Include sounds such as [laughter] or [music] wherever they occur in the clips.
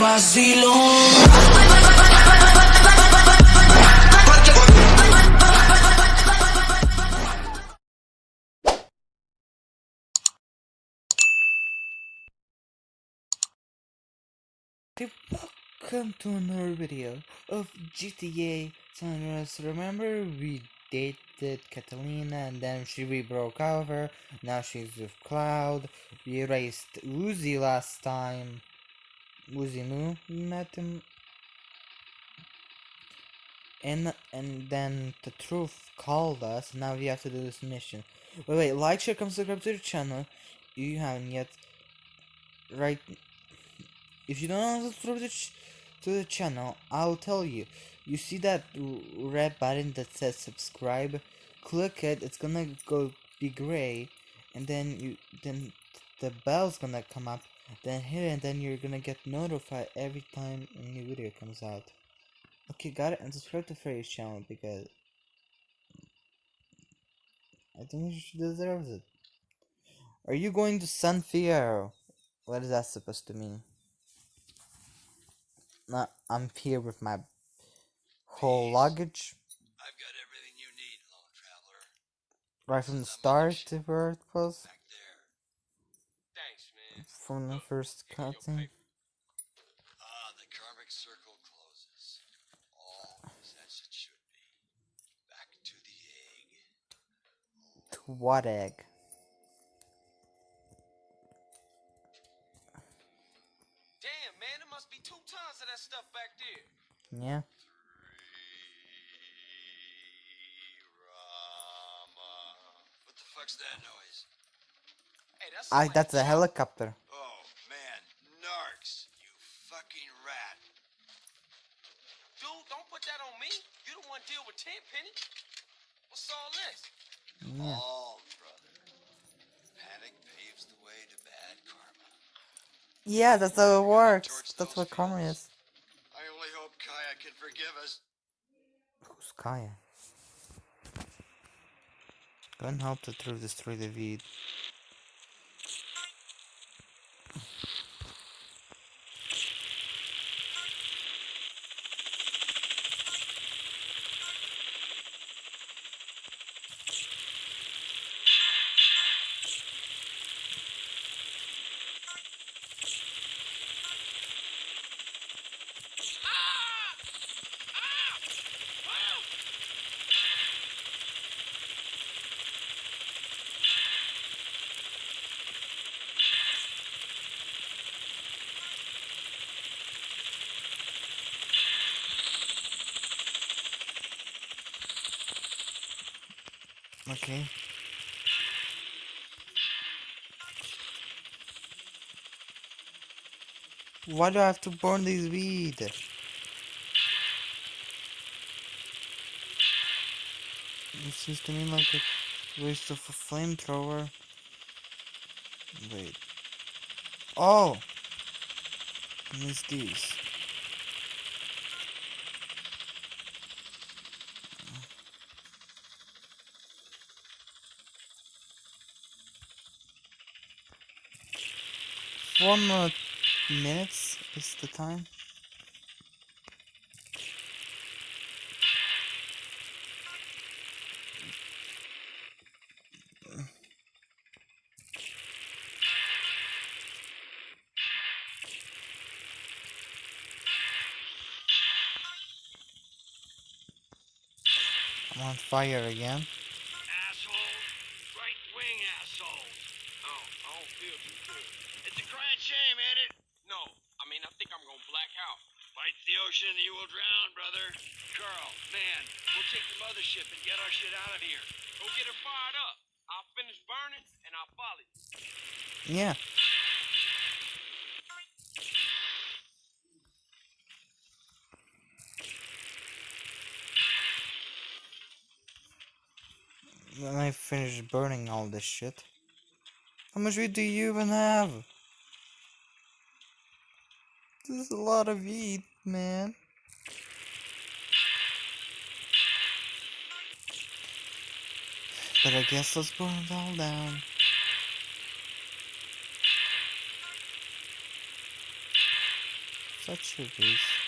vacilón. Welcome to another video of GTA San Andreas. Remember we dated Catalina and then she we broke over. Now she's with Cloud. We erased Uzi last time. Met him. And and then the truth called us. Now we have to do this mission. Wait, wait, like, share, comment, subscribe to the channel. If you haven't yet. Right if you don't subscribe to, ch to the channel, I'll tell you. You see that red button that says subscribe? Click it. It's gonna go be gray, and then you then the bell's gonna come up. Then hit it, and then you're gonna get notified every time a new video comes out. Okay, got it. And subscribe to Freddy's channel because I think she deserves it. Are you going to San Fierro? What is that supposed to mean? No, I'm here with my whole luggage, I've got everything you need, lone traveler. right from the start to where it was, Back there. Thanks, man. From the first cutscene. Ah, the karmic circle closes. As it should be. Back to the egg. To what egg? Damn, man, it must be two tons of that stuff back there. Yeah. Rama. What the fuck's that noise? Hey, that's I. That's a helicopter. Oh, man. Narcs. You fucking rat. Dude, don't put that on me. You the one deal with Tenpenny. What's all this? Yeah. All, brother. Panic paves the way to bad karma. Yeah, that's how it works. That's what karma is. I only hope Gaia can forgive us. Who's Kaya? Go and help the truth destroy the weed. Okay. Why do I have to burn these weed? It seems to me like a waste of a flamethrower. Wait. Oh! I missed these. Four more minutes is the time. I'm on fire again. assholes, right wing assholes. Oh, I don't feel too good. It's a crying shame, ain't it? No, I mean, I think I'm gonna black out. Fight the ocean, you will drown, brother. Man, we'll take the mothership and get our shit out of here. Go get her fired up. I'll finish burning and I'll follow you. Yeah. When I finish burning all this shit. How much weed do you even have? This is a lot of weed, man. But I guess let's burn it all down. such a waste.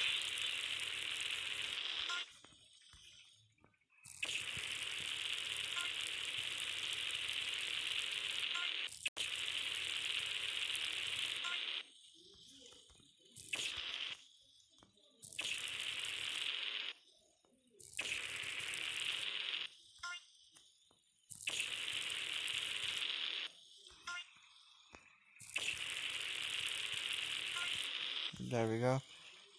There we go.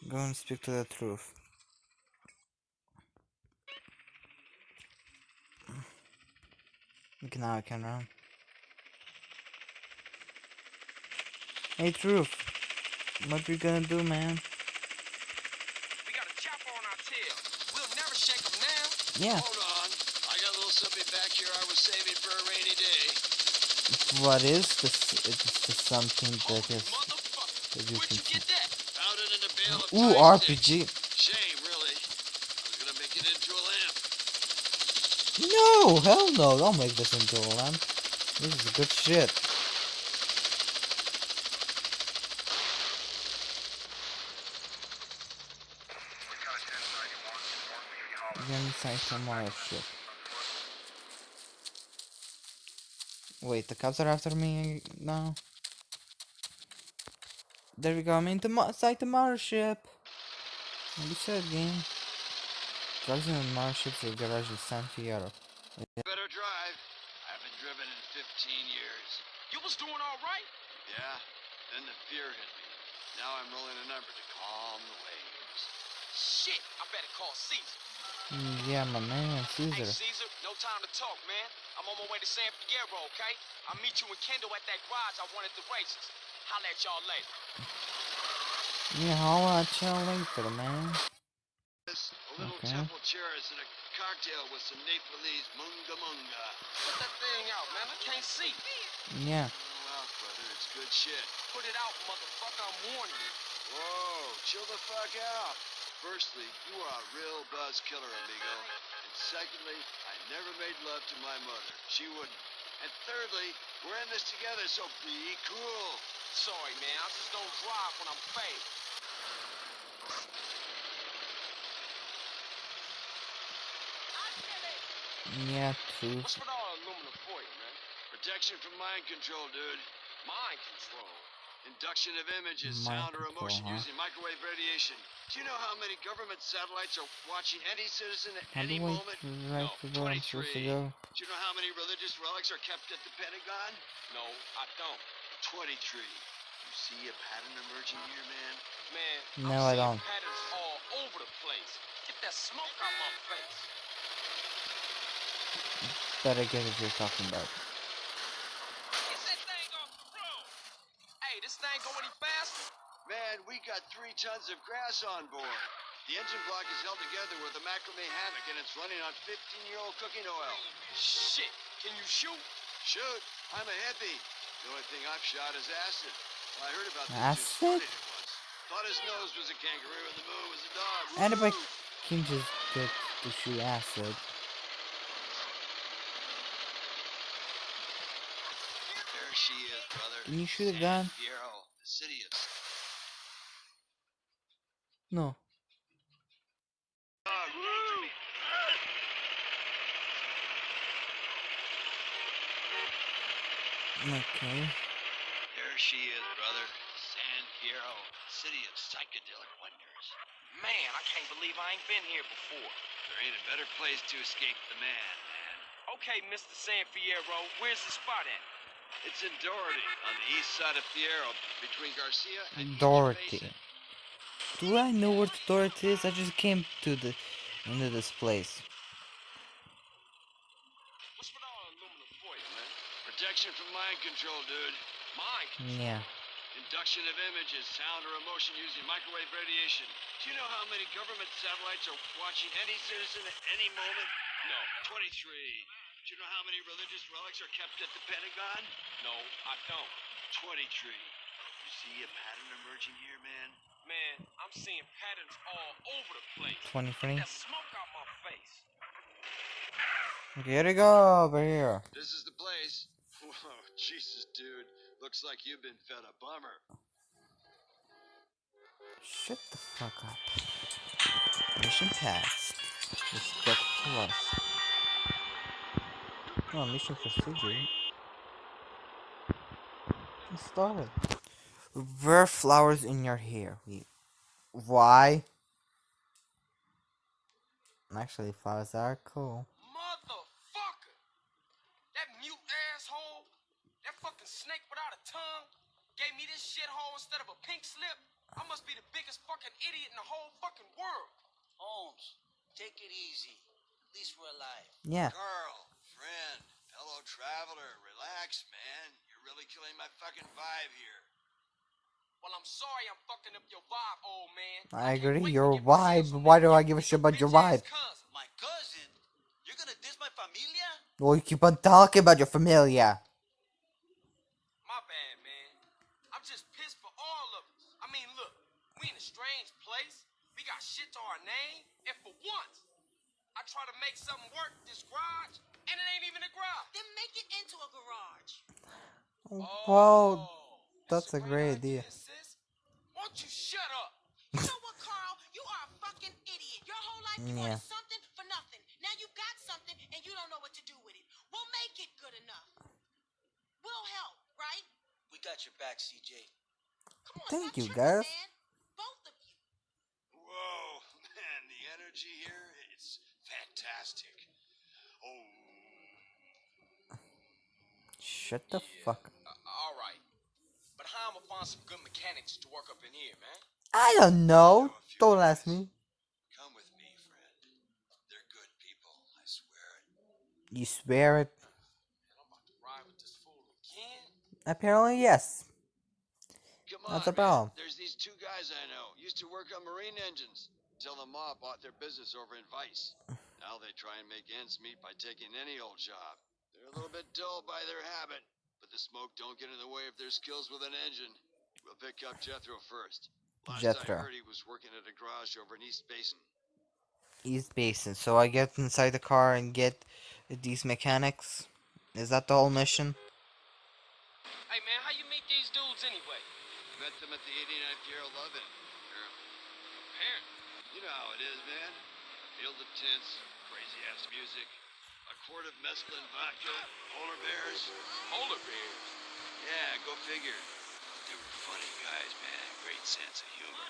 Go and speak to the truth. Okay, now I can run. Hey, truth. What we gonna do, man? We got a chopper on our tail. We'll never shake 'em now. Yeah. Hold on. I got a little something back here I was saving for a rainy day. What is this? It's just something that is. Motherfucker. that you can Ooh, RPG. Shame, really. I was gonna make it into a lamp. No, hell no! Don't make this into a lamp. This is good shit. Inside tomorrow ship. Wait, the cops are after me now. There we go. I'm in the inside the Mars ship. What you said, game? Drugs in the Mars ship for garage in San Fierro. Better drive. I haven't driven in 15 years. You was doing all right? Yeah, then the fear hit me. Now I'm rolling a number to calm the waves. Shit, I better call Caesar. Mm, yeah, my man, Hey, Caesar. Caesar, no time to talk, man. I'm on my way to San Fierro, okay? I'll meet you and Kendl at that garage I won at the races. Holla at y'all later. Yeah, I'll chill later, man. This, little Okay. temple chairs and a cocktail with some Nepalese munga munga. Put that thing out, man. I can't see. Yeah. Roll brother. It's good shit. Put it out, motherfucker. I'm warning you. Whoa, chill the fuck out. Firstly, you are a real buzz killer, amigo. And secondly, I never made love to my mother. She wouldn't. And thirdly, we're in this together, so be cool. Sorry, man. I just don't drive when I'm faded. Yeah, true. What's with all aluminum foil, man? Protection from mind control, dude. Mind control. Induction of images, Mind sound, or emotion huh? using microwave radiation. Do you know how many government satellites are watching any citizen at How any moment? right to go? I'm supposed to 23. Do you know how many religious relics are kept at the Pentagon? No, I don't. 23. You see a pattern emerging here, man? Man, No, I'm I don't. patterns all over the place. Get that smoke out my face. Better get what you're talking about. Get that thing off the. Hey, this thing go any faster? Man, we got three tons of grass on board. The engine block is held together with a macrame hammock, and it's running on 15-year-old cooking oil. Shit. Can you shoot? Shoot, I'm a hippie. The only thing I've shot is acid. I heard about this Acid? it once. Thought his nose was a kangaroo and the moon was a dog. Anybody Woo! can just get to shoot acid. There she is, brother. Can you shoot a gun? Fierro, the city of No. dog. Woo! Okay. There she is, brother. San Fierro, city of psychedelic wonders. Man, I can't believe I ain't been here before. There ain't a better place to escape the man, man. Okay, Mr. San Fierro, where's the spot at? It's in Doherty, on the east side of Fierro, between Garcia and East Dorothy. Do I know where Dorothy is? I just came to the into this place. What's with all aluminum foil, man? Protection from mind control, dude. Mind. Yeah. Induction of images, sound, or emotion using microwave radiation. Do you know how many government satellites are watching any citizen at any moment? No, 23. Do you know how many religious relics are kept at the Pentagon? no, I don't. 23. You see a pattern emerging here, man? Man, I'm seeing patterns all over the place. 23. That smoke out my face. Okay, here we go over here. This is the place. Whoa, Jesus, dude. Looks like you've been fed a bummer. Shut the fuck up. Mission passed. Respect plus. Oh, mission procedure. It started. Wear flowers in your hair. Why? Actually, flowers are cool. Motherfucker! That mute asshole, that fucking snake without a tongue, gave me this shithole instead of a pink slip. I must be the biggest fucking idiot in the whole fucking world. Holmes, take it easy. At least we're alive. Yeah. Carl, friend, fellow traveler, relax, man. You're really killing my fucking vibe here. Well, I'm sorry I'm fucking up your vibe, old man. I agree, your vibe. Why do I give a shit about your bitch-ass vibe? cousin. My cousin? You're gonna diss my familia? Well, you keep on talking about your familia. My bad, man. I'm just pissed for all of us. I mean, look, we in a strange place. We got shit to our name, and for once, I try to make something work this garage, and it ain't even a garage. Then make it into a garage. Well, Oh, oh that's a great idea. sis. Why don't you shut up? You know what, Carl? You are a fucking idiot. Your whole life you Yeah. wanted something for nothing. Now you got something and you don't know what to do with it. We'll make it good enough. We'll help, right? We got your back, CJ. Come on, Thank you, tripping, guys. Both of you. Whoa, man, the energy here, it's fantastic. Oh, Shut the fuck up. Uh, all right. But how am I find some good mechanics to work up in here, man? I don't know. Don't ask me. come with me, friend. They're good people, I swear it. You swear it? And I'm about to ride with this fool again. Apparently, yes. Come That's a on, man. problem. There's these two guys I know. Used to work on marine engines. Till the mob bought their business over in Vice. Now they try and make ends meet by taking any old job. They're a little bit dull by their habit, but the smoke don't get in the way of their skills with an engine. We'll pick up Jethro first. Last Jethro. I heard he was working at a garage over in East Basin. East Basin. So I get inside the car and get these mechanics. Is that the whole mission? Hey, man, how you meet these dudes anyway? Met them at the 89th year of Lovin, apparently. Apparently. You know how it is, man. Field of tents, crazy ass music, a quart of mescaline vodka, polar bears. Polar bears. Yeah, go figure. They were funny guys, man. Great sense of humor.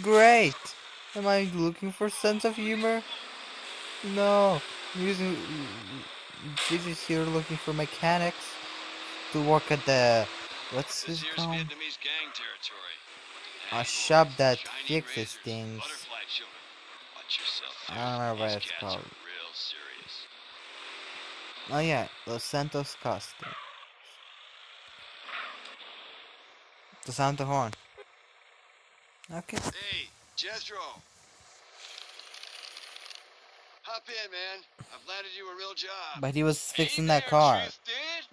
Great. Am I looking for sense of humor? No. I'm using. Jesus here looking for mechanics to work at the. What's This this called? Vietnamese gang territory. A shop that shiny fixes razors, things. Watch yourself. I don't know what it's called. Oh yeah, Los Santos Custom. The sound the horn. Okay. Hey, Jethro. Hop in, man. I've landed you a real job. But he was fixing hey that there, car. Drift, dude.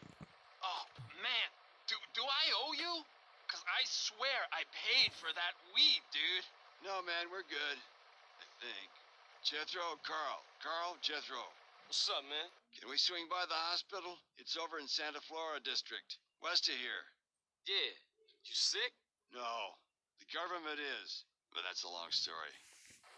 Oh, man. Do, do I owe you? Because I swear I paid for that weed, dude. No, man, we're good. I think. Jethro, Carl. Carl, Jethro. What's up, man? Can we swing by the hospital? It's over in Santa Flora District, west of here. Yeah. You sick? No, the government is, but that's a long story.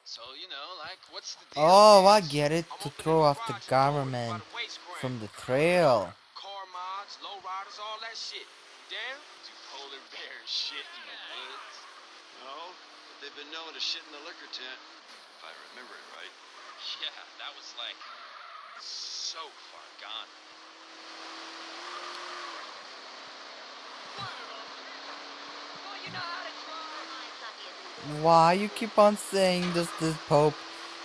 So, you know, like, what's the deal? Oh, I get it. I'm To throw a off the garage door by government the waste ground. from the trail. Car mods, low riders, all that shit. Damn, do polar bear shit in the woods. No, but they've been known to shit in the liquor tent, if I remember it right. Yeah, that was like so far gone. Why you keep on saying this this Pope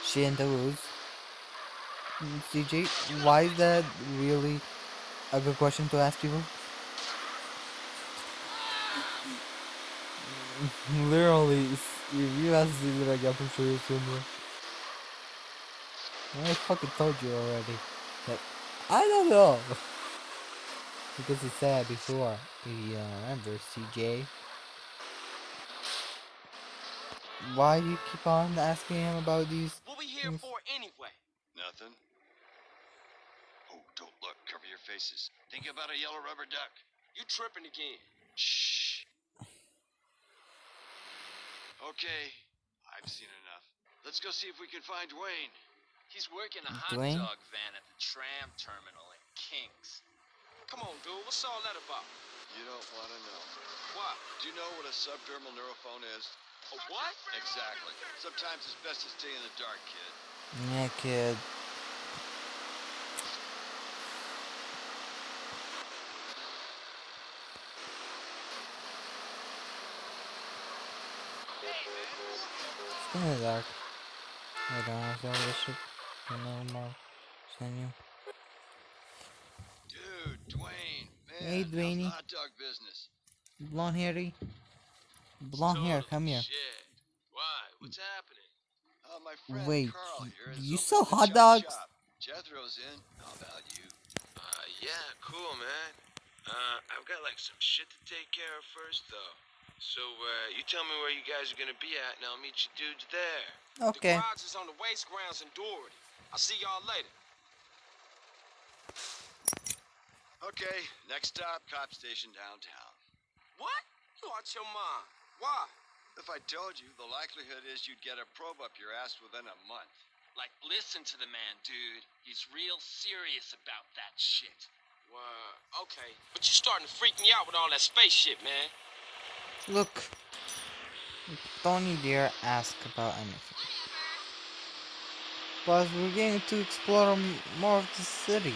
shit in the woods? Mm, CJ, why is that really a good question to ask people? [laughs] Literally, if you ask this, like, I'm sure you similar. I fucking told you already. That I don't know. [laughs] because he said before. If you uh, remember, CJ. Why you keep on asking him about these? What we here Mm. for anyway? Nothing. Oh, don't look. Cover your faces. Think about a yellow rubber duck. You tripping again? Shh. Okay, I've seen enough. Let's go see if we can find Dwayne. He's working a hot Dwayne? dog van at the tram terminal in Kings. Come on, dude. What's all that about? You don't want to know. What? Do you know what a subdermal neurophone is? A what? Exactly. Sometimes it's best to stay in the dark, kid. Yeah, kid. It's kinda dark. I don't know if I should you know more than you. Dude, Dwayne, man. Hey, how's Dwayne. hot dog business. Blonde hairy. Blonde hair, come here. Why? What's happening? Uh, my friend Wait, Carl y- here is you opening sell hot chop dogs? shop. Jethro's in. How about you? Uh, yeah, cool, man. Uh, I've got like some shit to take care of first, though. So, uh, you tell me where you guys are gonna be at, and I'll meet you dudes there. Okay. The garage is on the waste grounds in Doherty. I'll see y'all later. Okay, next stop, cop station downtown. What? You out your mind. Why? If I told you, the likelihood is you'd get a probe up your ass within a month. Like, listen to the man, dude. He's real serious about that shit. Well, okay. But you're starting to freak me out with all that space shit, man. Look. Don't you dare ask about anything. Plus, we're getting to explore more of the city.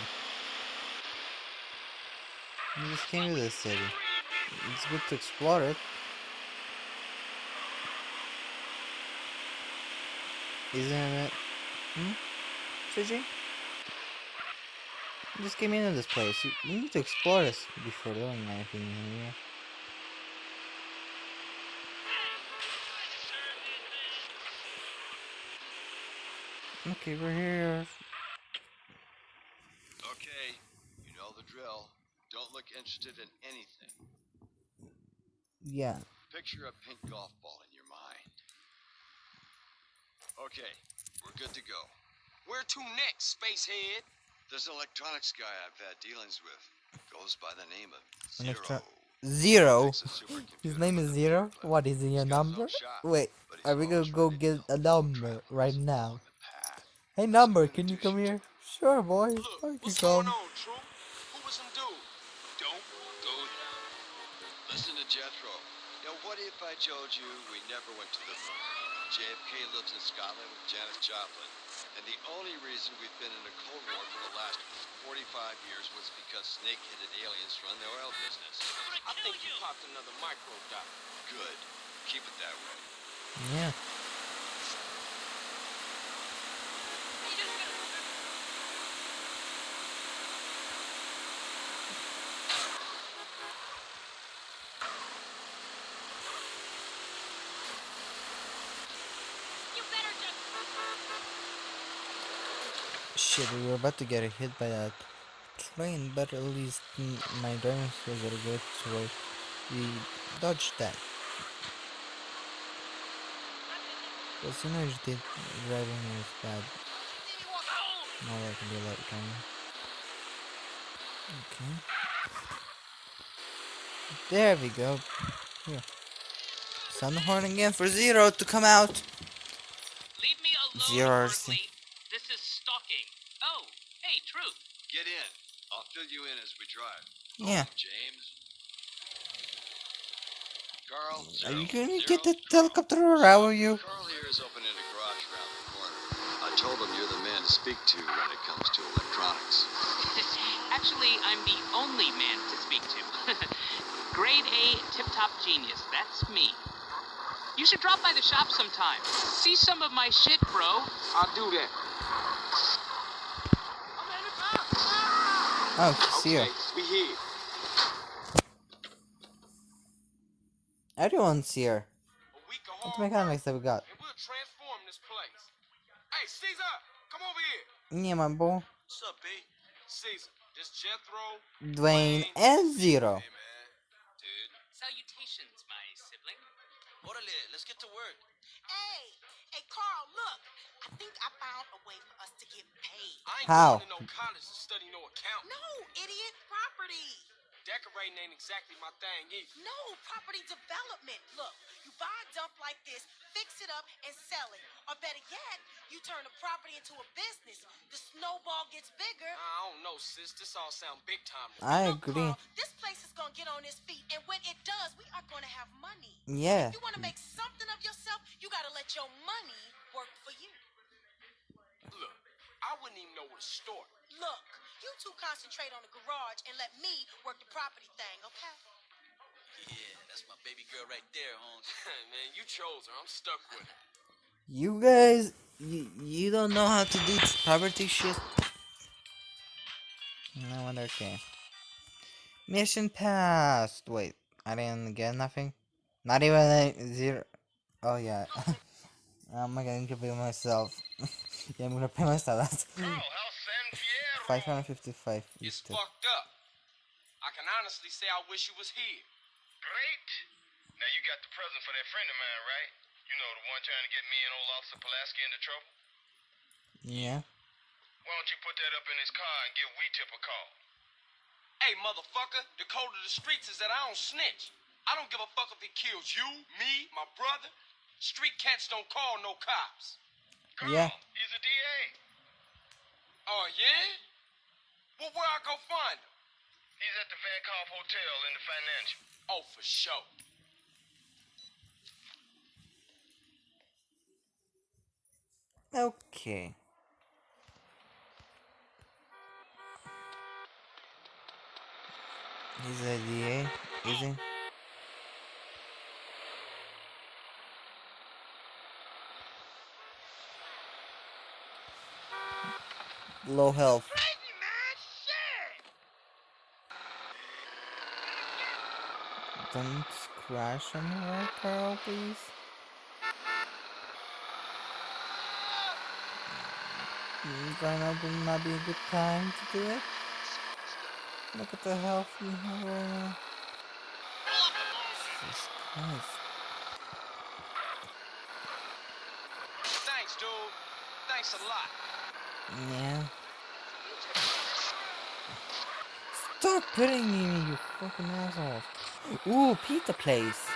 We just came to this city. It's good to explore it. Isn't it? Hmm? Gigi? We just came into this place. You- We need to explore this before doing anything here. Okay, we're here. Okay, you know the drill. Don't look interested in anything. Yeah. Picture a pink golf ball in your mind. Okay, we're good to go. Where to next, spacehead? There's an electronics guy I've had dealings with. Goes by the name of Electro- Zero. Zero. Makes a supercomputer His name is Zero. What is he, a got his own number? Wait, are we gonna go get a number right now? Hey, number, can you come here? Sure, boy. I can come. going on, True? Who was some dude? Don't go there. Listen to Jethro. Now, what if I told you we never went to the moon? JFK lives in Scotland with Janis Joplin. And the only reason we've been in a Cold War for the last 45 years was because snake-headed aliens run the oil business. I think you popped another micro dot. Good. Keep it that way. Yeah. You better just. Shit, we were about to get hit by that train, but at least my driving skills are good, so we dodged that. Because you know, you did driving is bad. Now I can be like driving. Okay. There we go. Here. Sound the horn again for Zero to come out. Leave me alone, Zero Berkley. This is stalking. Oh, hey, Truth. Get in. I'll fill you in as we drive. Yeah. James. Carl. Are you gonna get the helicopter or how are you? Carl here is opening a garage around the corner. I told him you're the man to speak to when it comes to electronics. [laughs] Actually, I'm the only man to speak to. [laughs] Grade A tip-top genius. That's me. You should drop by the shop sometime. See some of my shit, bro. I'll do that. Oh, see you. We here. Everyone's here. A week of What mechanics have we got? and we'll transform this place. Hey, Caesar, come over here. Yeah, my boy. What's up, B? Caesar, this Jethro. Dwayne and Zero. Hey, man. Dude. Salutations, my sibling. Orale, let's get to work. Hey, hey, Carl, look. I think I found a way for us to get paid. I ain't How? going to no college to study no account. No, idiot, property. Decorating ain't exactly my thing either. No, property development. Look, you buy a dump like this, fix it up, and sell it. Or better yet, you turn the property into a business. The snowball gets bigger. I don't know, sis. This all sound big time. to me. I Look, agree. Carl, this place is gonna get on its feet, and when it does, we are gonna have money. Yeah. If you wanna make something of yourself, you gotta let your money work for you. Look, I wouldn't even know where to start. Look, you two concentrate on the garage and let me work the property thing, okay? Yeah, that's my baby girl right there, Holmes. [laughs] Man, you chose her. I'm stuck with her. You guys, you, you don't know how to do this property shit? No wonder, okay. Mission passed. Wait, I didn't get nothing? Not even a zero. Oh, yeah. [laughs] I'm gonna pay myself. [laughs] yeah, I'm gonna pay myself. That's Bro, how's San Fierro? 555 It's Easter. fucked up. I can honestly say I wish you was here. Great. Now you got the present for that friend of mine, right? You know, the one trying to get me and old Officer Pulaski into trouble? Yeah. Why don't you put that up in his car and give We Tip a call? Hey, motherfucker, the code of the streets is that I don't snitch. I don't give a fuck if he kills you, me, my brother. Street cats don't call no cops. Carl, Yeah. he's a DA. Oh, yeah? Well, where I go find him? He's at the Van Hotel in the financial. Oh, for sure. Okay. He's a DA, is he? Low health. Don't crash anywhere, Carl, please. Right now would not be a good time to do it. Look at the health you have right now. Jesus Christ. Thanks, dude. Thanks a lot. Yeah. Stop hitting me, you fucking assholes. Ooh, pizza place.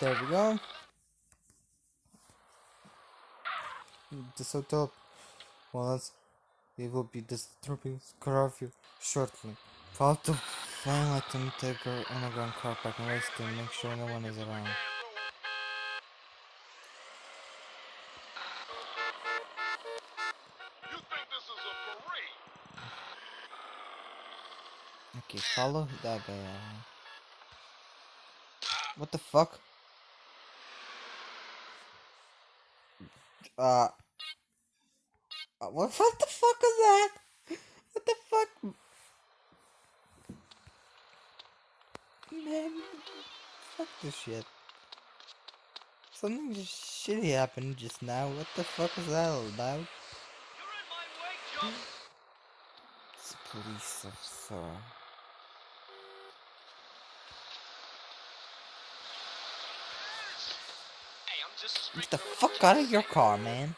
There we go. This hotel. Well, that's, we will be disturbing curfew shortly. Follow the flying light and take our underground car park and race to make sure no one is around. Okay, follow that guy. What the fuck? Uh. uh, What, what the fuck is that? What the fuck? Man, fuck this shit. Something just shitty happened just now. What the fuck is that all about? It's a police officer. Hey, I'm just a Get the fuck out of your car, man.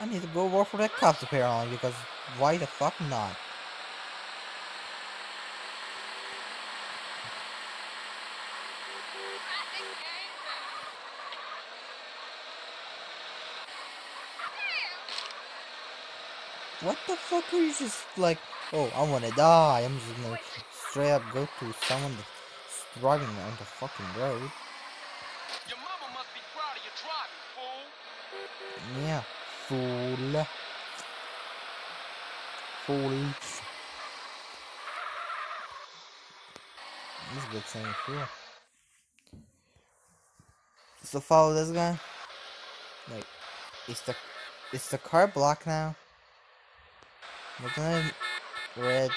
I need to go work for the cops apparently because why the fuck not? What the fuck are you just like, oh, I wanna die, I'm just gonna straight up go to someone that's driving on the fucking road. Your mama must be proud of your driving, fool. Yeah, fool. Fool. This is a good thing fool. So follow this guy. Like, is the is the car block now? It red?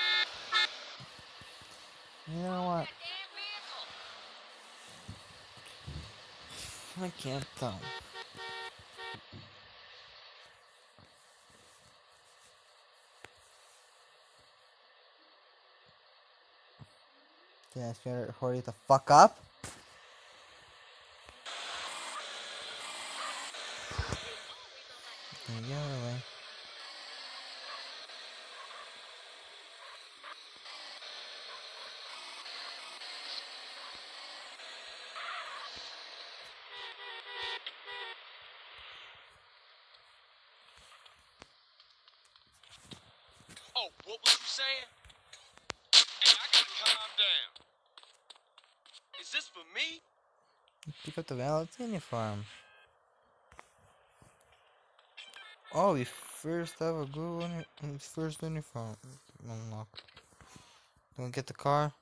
You know what? I can't tell. Can I hurry the fuck up? There you go, really. Oh, what was you saying? Hey, I gotta calm down. Is this for me? Pick up the valid uniform. Oh, we first have a good mm, First uniform unlocked. Do we get the car?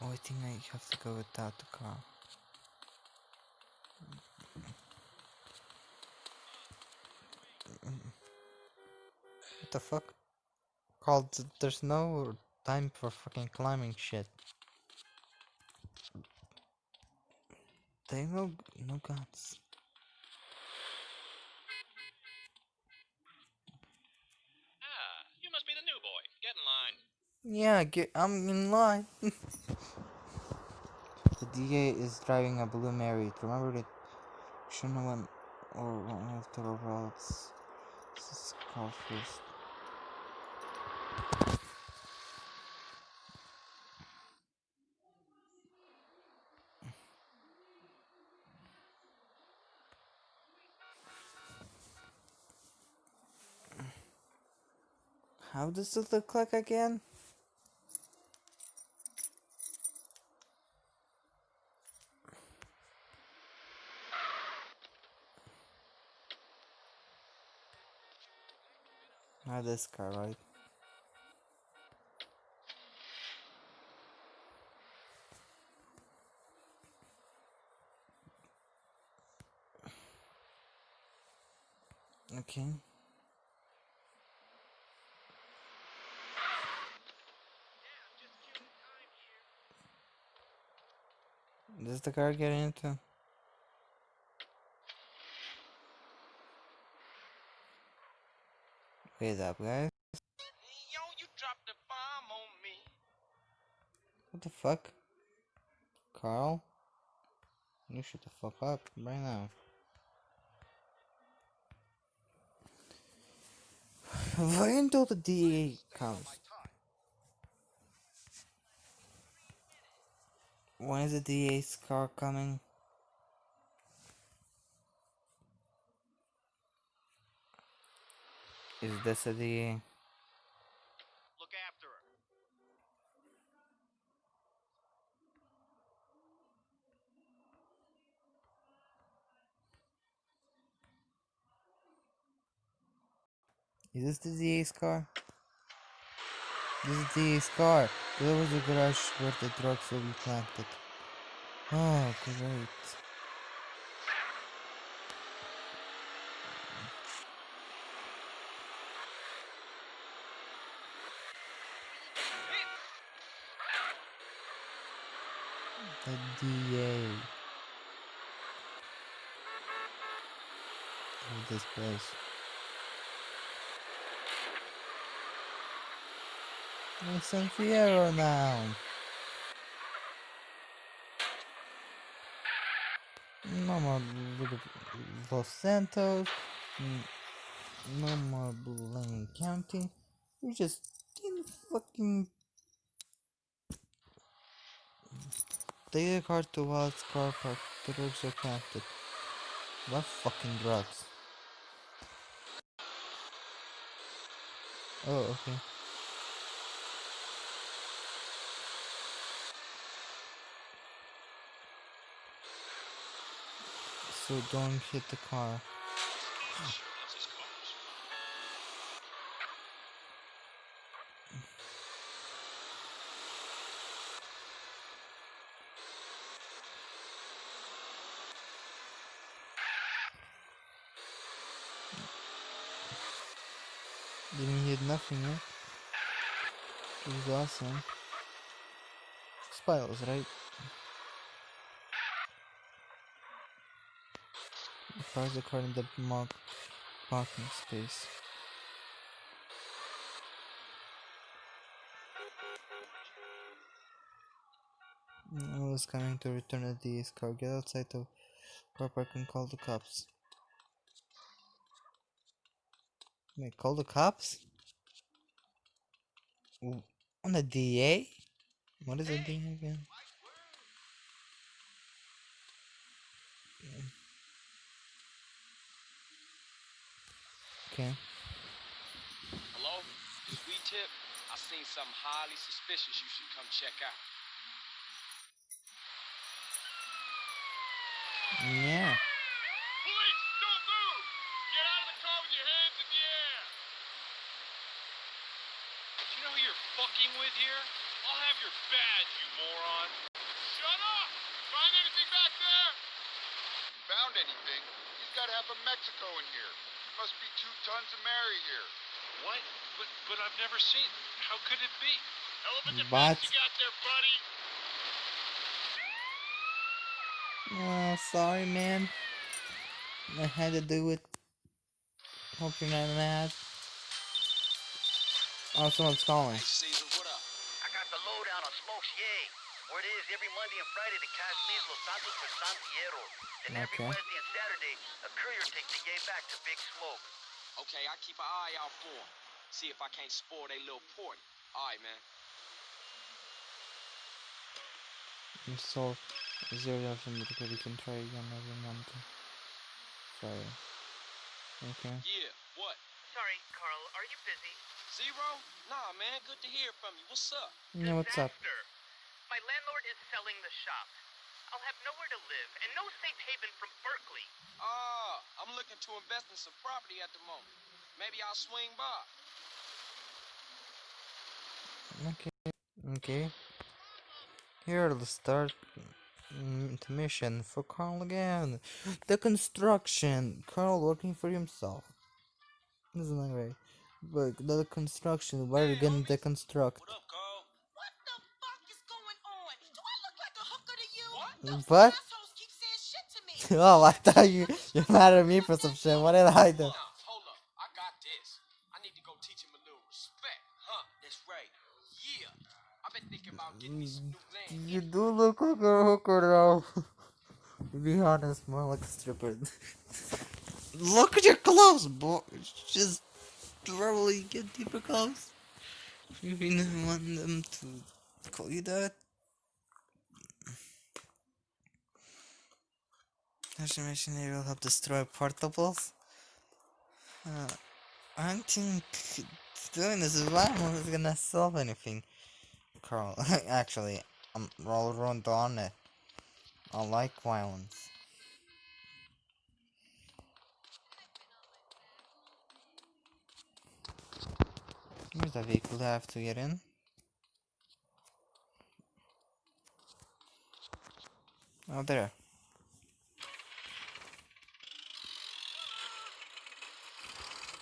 Oh, I think I have to go without the car. What the fuck? Called. There's no time for fucking climbing shit. They have no no guns. Ah, you must be the new boy. Get in line. Yeah, get, I'm in line. [laughs] the DA is driving a blue Mary. Remember no one or one of the roads. This is called first. How does it look like again? Not this car, right? Okay. Does the car get into? Wait up, guys. Yo, you dropped a bomb on me. What the fuck? Carl? You shut the fuck up right now. [sighs] Wait until the DA comes. When is the DA's car coming? Is this a DA? Look after her. Is this the DA's car? This is the scar. There was a garage where the drugs will be planted. Oh, great. The DA of this place. It's San Fierro now. No more Los Santos. No more Blaine County. We're just in fucking. Take a car to Wild's car park. The drugs are planted. What fucking drugs? Oh, okay. So don't hit the car. Didn't hit nothing yet. It was awesome. Spiles, right? Park the car in the marked parking space. I was coming to return the car. Get outside the car park and call the cops. Wait, call the cops? On the DA? What is a DA again? Okay. Hello? This We Tip? I seen something highly suspicious you should come check out. Yeah. Police, don't move! Get out of the car with your hands in the air! Do you know who you're fucking with here? I'll have your badge, you moron! Shut up! Find anything back there? Found anything? He's got half of Mexico in here. Must be two tons of Mary here. What? But but I've never seen. How could it be? Hell of a defense you got there, buddy. Oh, sorry, man. I had to do it. Hope you're not mad. Oh, someone's calling. Caesar, what up? I got the lowdown on Smoke's Yay. Where it is every Monday and Friday the cash leaves Los Santos for San Fierro. Then every Okay. Wednesday and Saturday, a courier takes the Yay back to Big Smoke. Okay, I keep an eye out for 'em. See if I can't spoil they little party. All right, man. You saw zero option but you can try again every month. Sorry. Okay. Yeah, what? Sorry, Carl, are you busy? Zero? Nah, man, good to hear from you. What's up? Yeah, what's up? Disaster. My landlord is selling the shop. I'll have nowhere to live and no safe haven from Berkley. Ah, I'm looking to invest in some property at the moment. Maybe I'll swing by. Okay. Okay. Here, let's start mm, the mission for Carl again. The construction. Carl working for himself. This Isn't that right? But the construction, what are you gonna deconstruct? What up, Carl? What the fuck is going on? Do I look like a hooker to you? Those What? assholes keep saying shit to me. [laughs] oh, I thought you you're mad at me for some shit. What did I do? Nah, hold up. I got this. I need to go teach him a little respect. Huh, that's right. Yeah. I've been thinking about getting me some new. You do look like a hooker though. [laughs] to be honest, more like a stripper. [laughs] look at your clothes, boy. Just probably get deeper clothes. You don't want them to call you that. Area will help destroy portables. Uh, I don't think doing this violence is gonna solve anything. Carl, [laughs] actually, I'm all around on it. I like violence. Where's the vehicle I have to get in? Oh, there.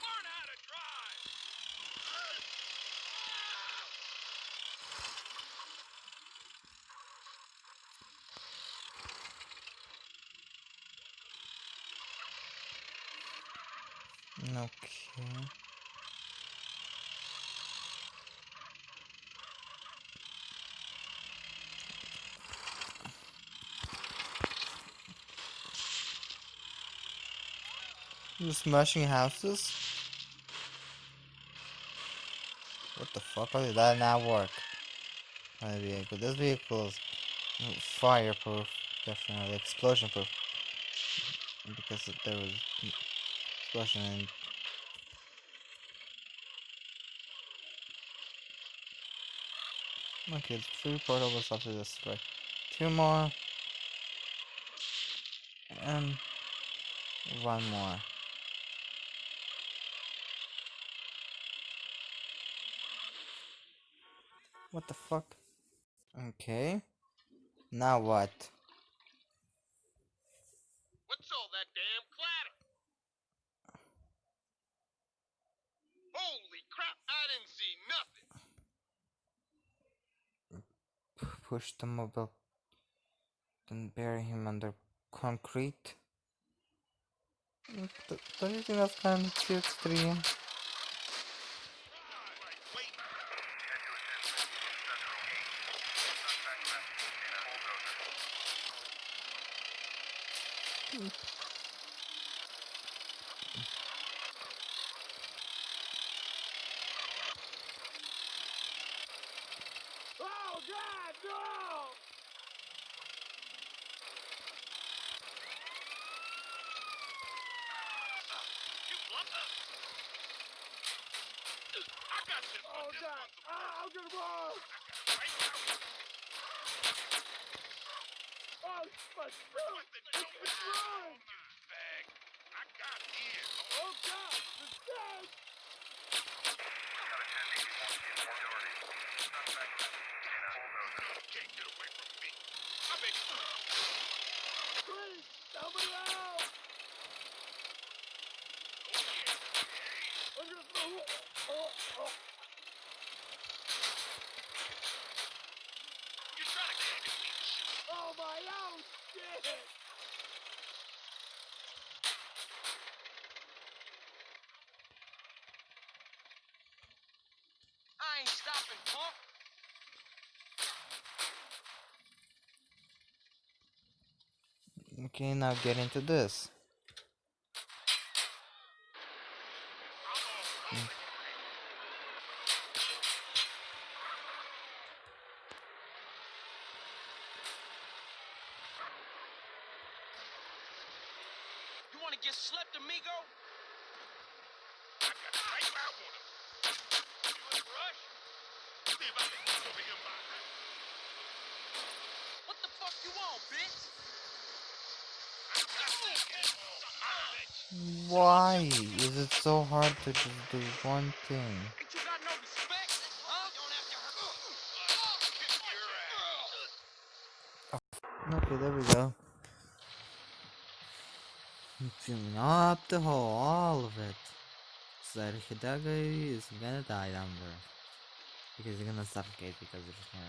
Learn how to drive! Okay. Smashing houses? What the fuck? How did that not work? My vehicle. This vehicle is fireproof, definitely explosion proof. Because there was explosion and Okay, it's three portables after this, right? Two more. And one more. What the fuck? Okay. Now what? What's all that damn clatter? Holy crap, I didn't see nothing. P- Push the mobile. Then bury him under concrete. Don't you think that's kind of too extreme? Oh, God, no! You what the? I got this one. Oh, this God. one's a Ah, I'm gonna roll! right now. Oh, my What stomach! the It's, it's wrong! bag? I got ears. Oh, God! The dead! You can't get away from me. I beg you. Please, somebody out! I'm gonna throw... Oh, oh. You're trying to get me to shoot. Oh, my... Oh, shit! I ain't stopping, punk! Okay, now get into this. You wanna get slept, amigo? I got right where I want him. You in a rush? See if I can get over here behind. What the fuck you want, bitch? I see it. Son of a bitch. Why is it so hard to just do one thing? Ain't you got no respect? Huh? Don't have to hurt. Kick your ass. Okay, there we go. Filling up the hole, all of it. So that Hidagi is gonna die down there. Because he's gonna suffocate because it's just gonna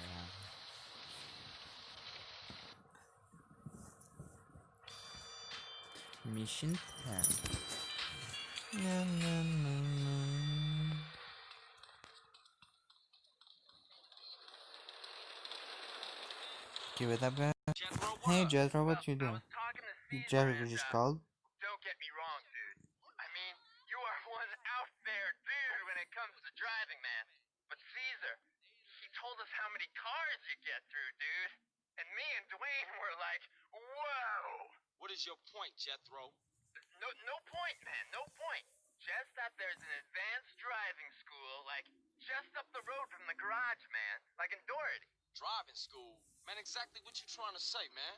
happen. Mission 10. Na, na, na, na. Okay, with that, guy. Hey? Jethro, what you doing? Talking to You Jethro and, just called? Don't get me wrong, dude. I mean, you are one out there, dude, when it comes to driving, man. But Caesar, he told us how many cars you get through, dude. And me and Dwayne were like, whoa. What is your point, Jethro? No, no point, man. No point. Just that there's an advanced driving school, like, just up the road from the garage, man. Like in Doherty. Driving school. Man, exactly what you trying to say, man?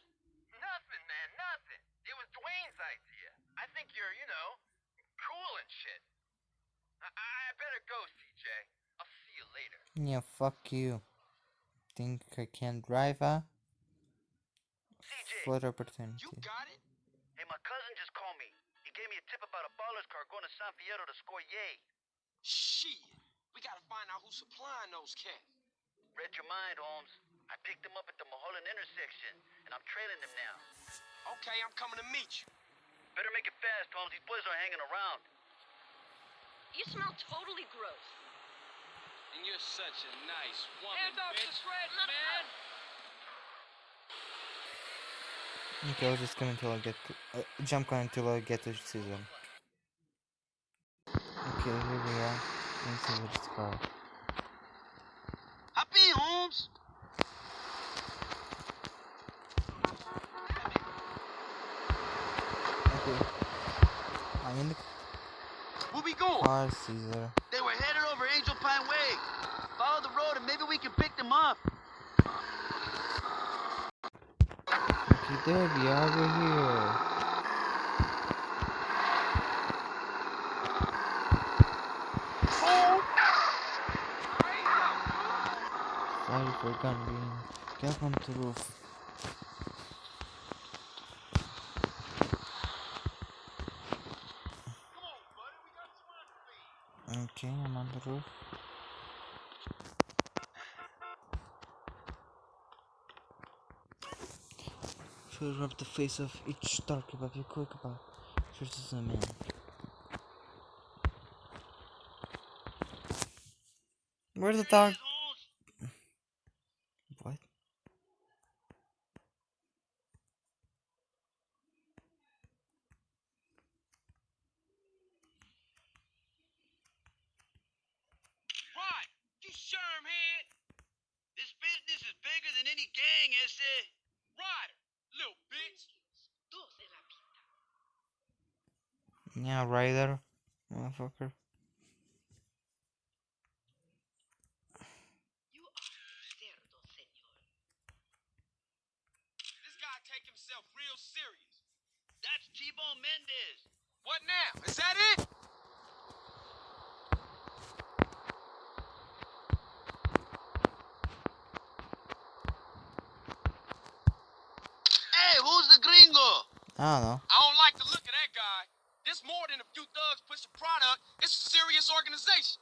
Nothing, man, nothing. It was Dwayne's idea. I think you're, you know, cool and shit. I, I better go, CJ. I'll see you later. Yeah, fuck you. Think I can't drive, huh? CJ, What opportunity? You got it? To San Fierro to score yay. Shit. We gotta find out who's supplying those cats. Read your mind, Holmes. I picked them up at the Mulholland intersection, and I'm trailing them now. Okay, I'm coming to meet you. Better make it fast, Holmes. These boys are hanging around. You smell totally gross. And you're such a nice woman, Hand off the bitch. thread, man! Okay, I'll just come until I get to, uh, jump on until I get to see Okay, here we are. Let's see what it's called. Hop Holmes. Okay. I'm in the Where we going? Oh, car, Caesar. They were headed over Angel Pine Way. Follow the road and maybe we can pick them up. Okay, there we are. We're here. Sorry for gun being. Get on the roof. Okay, I'm on the roof. Should rub the face of each dark above you quick about versus a man. Where's the dog? What? say? Ryder, little bitch. Yeah, Ryder, motherfucker. This guy take himself real serious. That's T-Bone Mendez. What now? Is that it? Hey, who's the gringo? I don't know. I don't like the look of that guy. This more than a few thugs push a product. It's a serious organization.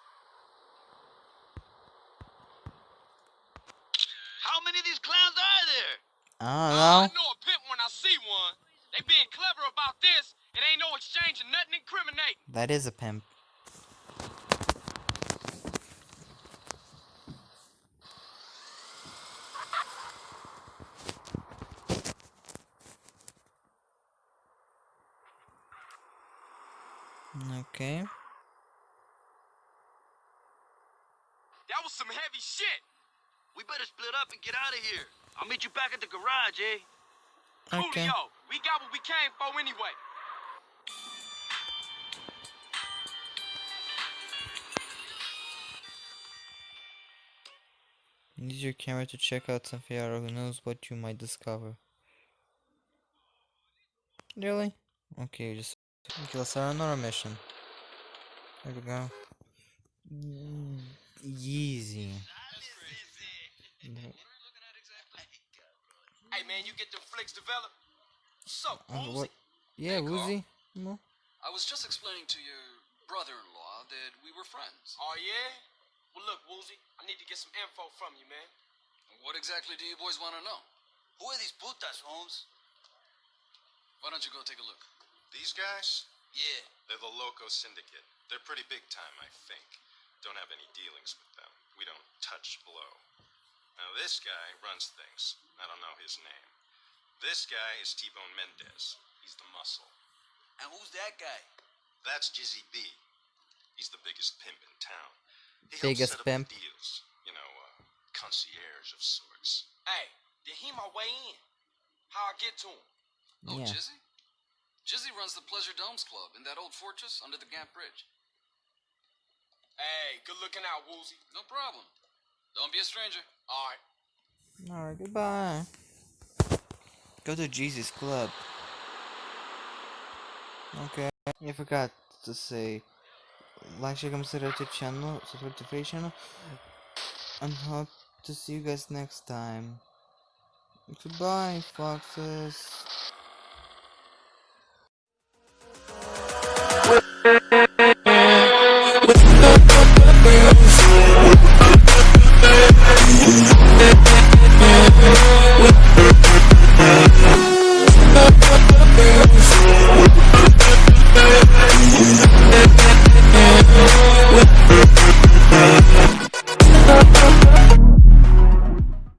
How many of these clowns are there? I don't Uh, I know. know a pimp when I see one. They being clever about this. It ain't no exchange of nothing incriminating. That is a pimp. Okay. That was some heavy shit. Split up and get out of here. I'll meet you back at the garage, eh? Okay. We got what we came for anyway. Use your camera to check out San Fierro who knows what you might discover. Really? Okay, just okay, let's start another mission. There we go. Mm, Easy. Hey man, you get them flicks developed? What's up, Uh, what? Yeah, Hey, Woozie. No. I was just explaining to your brother-in-law that we were friends. Oh yeah? Well look, Woozie, I need to get some info from you, man. What exactly do you boys want to know? Who are these putas, Holmes? Why don't you go take a look? These guys? Yeah. They're the Loco Syndicate. They're pretty big time, I think. Don't have any dealings with them. We don't touch blow. Now, this guy runs things. I don't know his name. This guy is T-Bone Mendez. He's the muscle. And who's that guy? That's Jizzy B. He's the biggest pimp in town. He Biggest helps set pimp. up deals. You know, uh, concierge of sorts. Hey, did he my way in? How I get to him? Oh, Yeah. Jizzy? Jizzy runs the Pleasure Domes Club in that old fortress under the Gant Bridge. Hey, good looking out, Woozie. No problem. Don't be a stranger. Alright. Alright, goodbye. Go to Jizzy's Club. Okay. I forgot to say like, share, comment, subscribe to the channel, subscribe to the channel, and hope to see you guys next time. Goodbye, foxes. We'll be right back.